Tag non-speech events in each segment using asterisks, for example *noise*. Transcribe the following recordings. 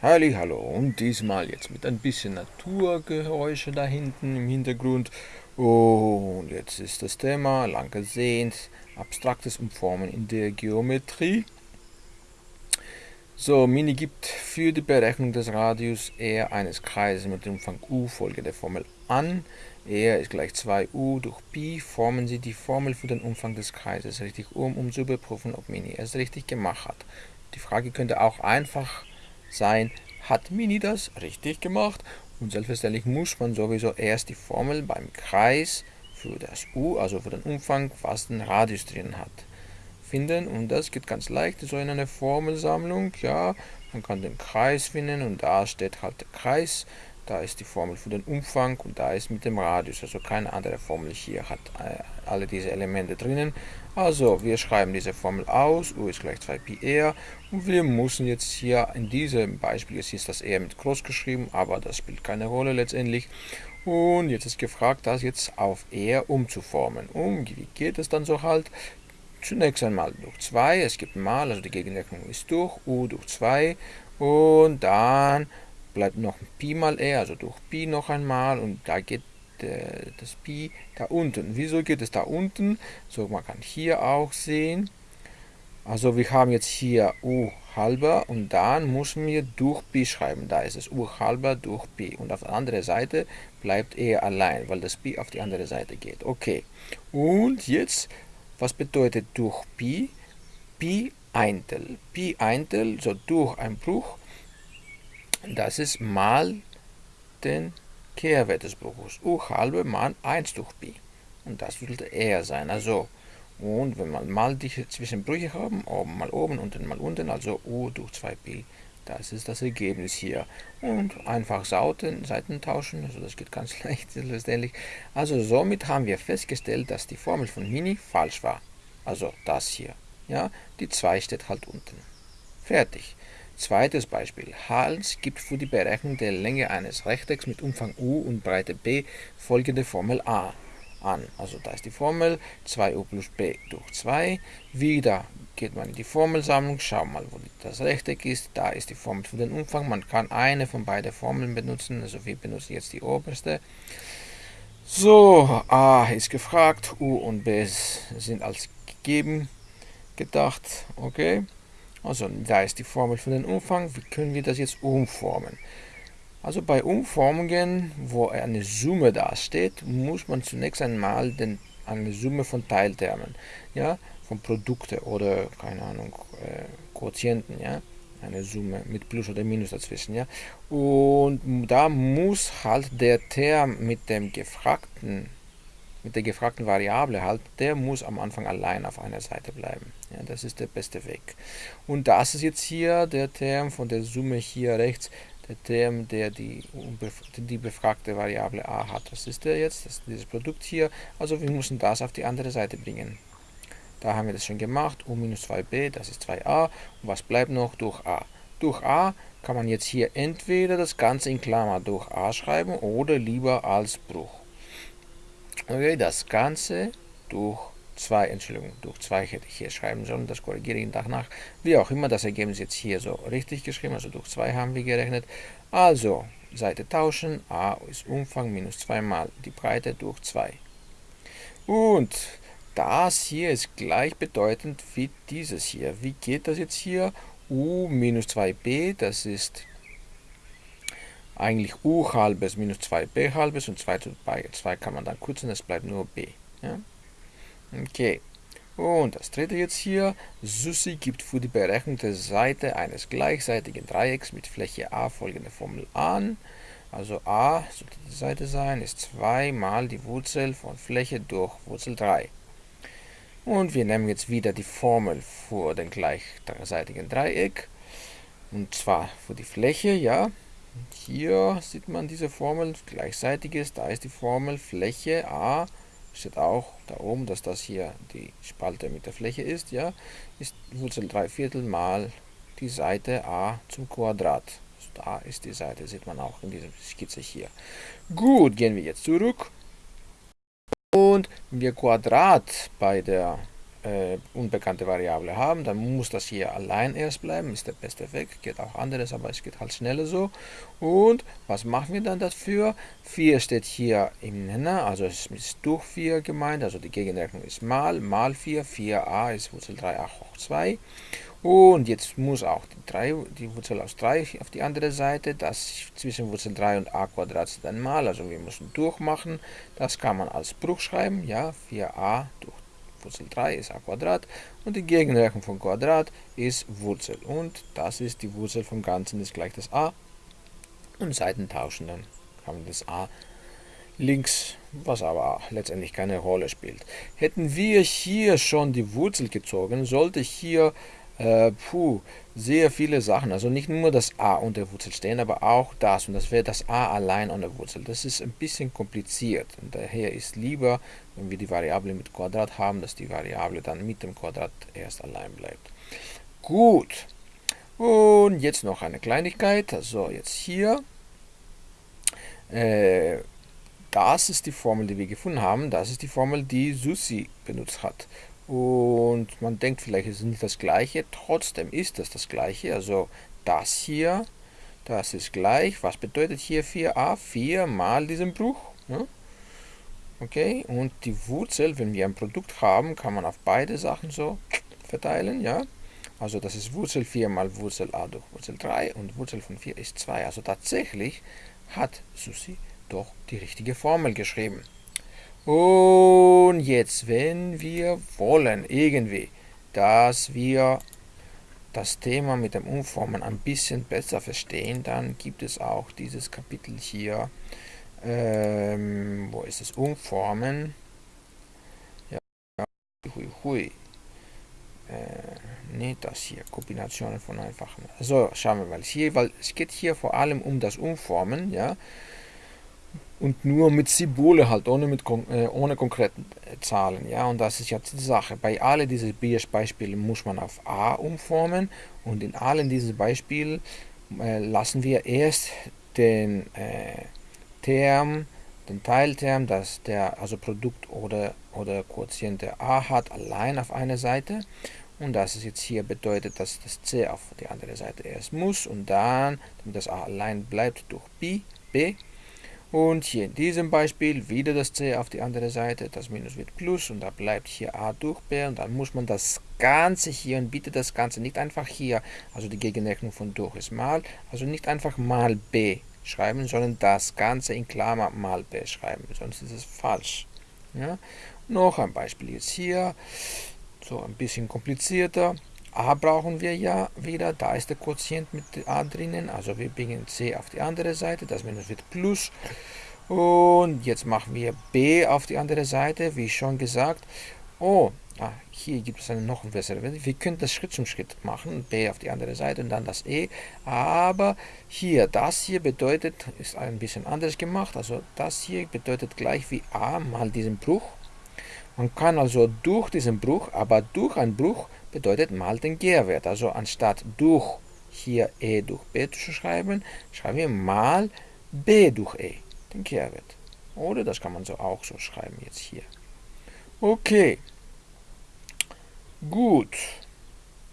Hallo und diesmal jetzt mit ein bisschen Naturgeräusche da hinten im Hintergrund. Und jetzt ist das Thema, lang gesehen, abstraktes Umformen in der Geometrie. So, Mini gibt für die Berechnung des Radius R eines Kreises mit dem Umfang U folgende Formel an. R ist gleich 2U durch Pi. Formen Sie die Formel für den Umfang des Kreises richtig um, um zu überprüfen, ob Mini es richtig gemacht hat. Die Frage könnte auch einfach sein, hat Mini das richtig gemacht? Und selbstverständlich muss man sowieso erst die Formel beim Kreis für das U, also für den Umfang, was den Radius drin hat, finden. Und das geht ganz leicht, so in einer Formelsammlung. Ja, man kann den Kreis finden und da steht halt der Kreis. Da ist die Formel für den Umfang und da ist mit dem Radius, also keine andere Formel hier hat äh, alle diese Elemente drinnen. Also wir schreiben diese Formel aus, u ist gleich 2πr und wir müssen jetzt hier in diesem Beispiel, jetzt ist das r mit groß geschrieben, aber das spielt keine Rolle letztendlich. Und jetzt ist gefragt, das jetzt auf r umzuformen. Um, wie geht es dann so halt? Zunächst einmal durch 2, es gibt mal, also die Gegenrechnung ist durch, u durch 2 und dann bleibt noch Pi mal r, also durch Pi noch einmal und da geht äh, das Pi da unten. Wieso geht es da unten? So, man kann hier auch sehen. Also wir haben jetzt hier u halber und dann müssen wir durch Pi schreiben. Da ist es u halber durch Pi. Und auf der anderen Seite bleibt er allein, weil das Pi auf die andere Seite geht. Okay. Und jetzt, was bedeutet durch Pi? Pi Eintel. Pi Eintel, so durch ein Bruch das ist mal den Kehrwert des Bruches. U halbe mal 1 durch Pi. Und das würde R sein. Also, und wenn man mal die Zwischenbrüche haben, oben mal oben, unten mal unten, also U durch 2 Pi. Das ist das Ergebnis hier. Und einfach Sauten, Seiten tauschen, also das geht ganz *laughs* leicht letztendlich. Also somit haben wir festgestellt, dass die Formel von Mini falsch war. Also das hier. Ja, die 2 steht halt unten. Fertig. Zweites Beispiel. Hals gibt für die Berechnung der Länge eines Rechtecks mit Umfang U und Breite B folgende Formel A an. Also da ist die Formel 2u plus b durch 2. Wieder geht man in die Formelsammlung, schau mal, wo das Rechteck ist. Da ist die Formel für den Umfang. Man kann eine von beiden Formeln benutzen. Also wir benutzen jetzt die oberste. So, a ist gefragt, u und b sind als gegeben gedacht. Okay. Also da ist die Formel für den Umfang. Wie können wir das jetzt umformen? Also bei Umformungen, wo eine Summe dasteht, muss man zunächst einmal den, eine Summe von Teiltermen, ja, von Produkte oder, keine Ahnung, äh, Quotienten, ja, eine Summe mit Plus oder Minus dazwischen, ja. Und da muss halt der Term mit dem gefragten mit der gefragten Variable halt, der muss am Anfang allein auf einer Seite bleiben. Ja, das ist der beste Weg. Und das ist jetzt hier der Term von der Summe hier rechts, der Term, der die, die befragte Variable a hat. Das ist der jetzt, das ist dieses Produkt hier. Also wir müssen das auf die andere Seite bringen. Da haben wir das schon gemacht. u minus 2b, das ist 2a. Und was bleibt noch? Durch a. Durch a kann man jetzt hier entweder das Ganze in Klammer durch a schreiben oder lieber als Bruch. Okay, das Ganze durch 2, Entschuldigung, durch 2 hätte ich hier schreiben sollen, das korrigiere ich danach. Wie auch immer, das Ergebnis jetzt hier so richtig geschrieben, also durch 2 haben wir gerechnet. Also, Seite tauschen, a ist Umfang minus 2 mal die Breite durch 2. Und das hier ist gleichbedeutend wie dieses hier. Wie geht das jetzt hier? u minus 2b, das ist eigentlich u halbes minus 2b halbes und 2 zu 2 kann man dann kürzen, es bleibt nur b. Ja? Okay. Und das dritte jetzt hier, Susi gibt für die Berechnung der Seite eines gleichseitigen Dreiecks mit Fläche A folgende Formel an. Also a sollte die Seite sein, ist 2 mal die Wurzel von Fläche durch Wurzel 3. Und wir nehmen jetzt wieder die Formel für den gleichseitigen Dreieck. Und zwar für die Fläche, ja, hier sieht man diese Formel, gleichseitiges, da ist die Formel Fläche A, steht auch da oben, dass das hier die Spalte mit der Fläche ist, ja, ist Wurzel 3 Viertel mal die Seite A zum Quadrat. Also da ist die Seite, sieht man auch in dieser Skizze hier. Gut, gehen wir jetzt zurück. Und wir Quadrat bei der äh, unbekannte Variable haben, dann muss das hier allein erst bleiben, ist der beste Weg, geht auch anderes, aber es geht halt schneller so. Und was machen wir dann dafür? 4 steht hier im Nenner, also es ist durch 4 gemeint, also die Gegenrechnung ist mal, mal 4, 4a ist Wurzel 3a hoch 2. Und jetzt muss auch die, 3, die Wurzel aus 3 auf die andere Seite, das zwischen Wurzel 3 und a Quadrat ein Mal, also wir müssen durchmachen. Das kann man als Bruch schreiben, ja, 4a durch Wurzel 3 ist a Quadrat und die Gegenrechnung von Quadrat ist Wurzel. Und das ist die Wurzel vom Ganzen, ist gleich das a. Und Seiten tauschen, dann haben wir das a links, was aber letztendlich keine Rolle spielt. Hätten wir hier schon die Wurzel gezogen, sollte hier äh, puh, sehr viele Sachen. Also nicht nur das a unter der Wurzel stehen, aber auch das. Und das wäre das a allein an der Wurzel. Das ist ein bisschen kompliziert. Und daher ist lieber, wenn wir die Variable mit Quadrat haben, dass die Variable dann mit dem Quadrat erst allein bleibt. Gut. Und jetzt noch eine Kleinigkeit. Also jetzt hier. Äh, das ist die Formel, die wir gefunden haben. Das ist die Formel, die Susi benutzt hat. Und man denkt vielleicht, es ist nicht das gleiche, trotzdem ist das das gleiche. Also das hier, das ist gleich. Was bedeutet hier 4a? 4 mal diesen Bruch. Ja? Okay, und die Wurzel, wenn wir ein Produkt haben, kann man auf beide Sachen so verteilen. ja. Also das ist Wurzel 4 mal Wurzel a durch Wurzel 3 und Wurzel von 4 ist 2. Also tatsächlich hat Susi doch die richtige Formel geschrieben. Und jetzt, wenn wir wollen, irgendwie, dass wir das Thema mit dem Umformen ein bisschen besser verstehen, dann gibt es auch dieses Kapitel hier, ähm, wo ist es, Umformen, ja, hui, hui, äh, nicht das hier, Kombinationen von einfachen, so, schauen wir mal, hier, weil es geht hier vor allem um das Umformen, ja, und nur mit Symbole halt, ohne, mit, äh, ohne konkreten äh, Zahlen. Ja, und das ist jetzt die Sache. Bei allen diesen Beispielen muss man auf a umformen und in allen diesen Beispielen äh, lassen wir erst den äh, Term, den Teilterm, dass der also Produkt oder, oder Quotiente a hat, allein auf einer Seite. Und das ist jetzt hier bedeutet, dass das c auf die andere Seite erst muss und dann, damit das a allein bleibt, durch b, b und hier in diesem Beispiel wieder das c auf die andere Seite, das Minus wird Plus und da bleibt hier a durch b. Und dann muss man das Ganze hier und bitte das Ganze nicht einfach hier, also die Gegenrechnung von durch ist mal, also nicht einfach mal b schreiben, sondern das Ganze in Klammer mal b schreiben, sonst ist es falsch. Ja? Noch ein Beispiel jetzt hier, so ein bisschen komplizierter a brauchen wir ja wieder, da ist der Quotient mit a drinnen, also wir bringen c auf die andere Seite, das Minus wird Plus. Und jetzt machen wir b auf die andere Seite, wie schon gesagt. Oh, ah, hier gibt es eine noch bessere. Wir können das Schritt zum Schritt machen, b auf die andere Seite und dann das e. Aber hier, das hier bedeutet, ist ein bisschen anders gemacht, also das hier bedeutet gleich wie a mal diesen Bruch. Man kann also durch diesen Bruch, aber durch einen Bruch bedeutet mal den Kehrwert. Also anstatt durch hier e durch b zu schreiben, schreiben wir mal b durch e, den Kehrwert. Oder das kann man so auch so schreiben jetzt hier. Okay. Gut.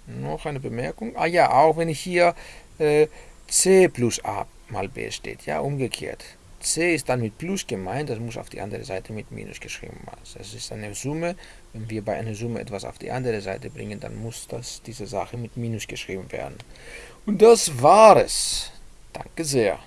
Noch eine Bemerkung. Ah ja, auch wenn hier äh, c plus a mal b steht, ja, umgekehrt c ist dann mit Plus gemeint, das muss auf die andere Seite mit Minus geschrieben werden. Das ist eine Summe. Wenn wir bei einer Summe etwas auf die andere Seite bringen, dann muss das, diese Sache mit Minus geschrieben werden. Und das war es. Danke sehr.